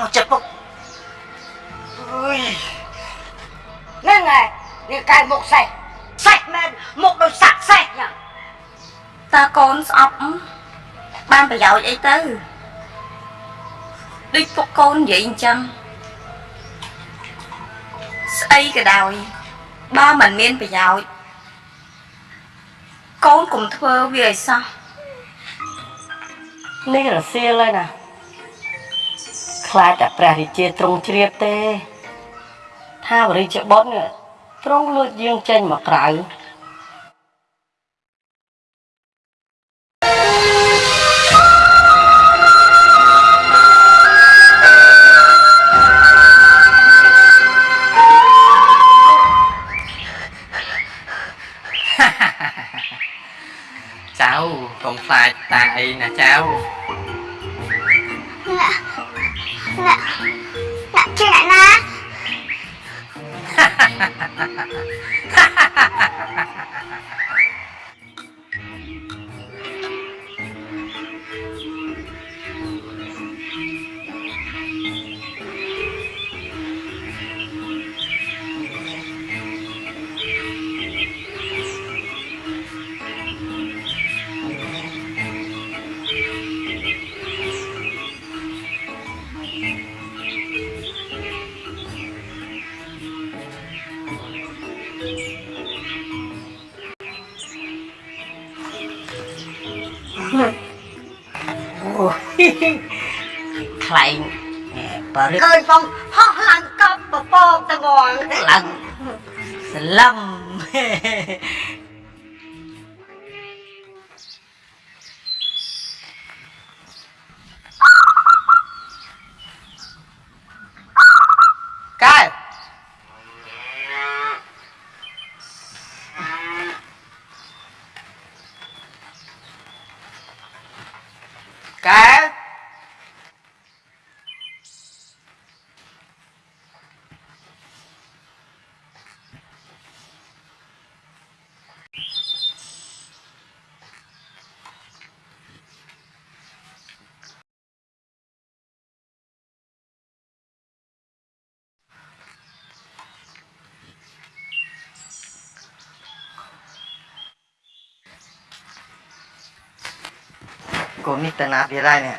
មកចិត្តពុកអើយហ្នឹងហើយនេះកែមុខសេះសេះមែនមុខដូចសាក់សេះយ៉ាងតើកូនស្អប់បានប្រយោជន៍អីទៅដូចពុកកូននិយាយអញ្ចឹងស្អីក៏ដោយបើមិនមានប្រយោជន៍កូនកុំធ្វើវាឲ្យសោះនេះរសៀលហើយណា ខ្លាចតែព្រះរាជាទ្រង់ជ្រាបទេ ថាវរិជ្ជបុត្រនេះទ្រង់លួចយើងចេញមកក្រៅចៅកុំខ្លាចតាអីណាចៅ ខ្លែងបើរឹកឃើញផងហោះឡើងកប់ពពកតងងឡើងស្លឹម កែកែ កូននេះទៅណាទៀតហើយនេះ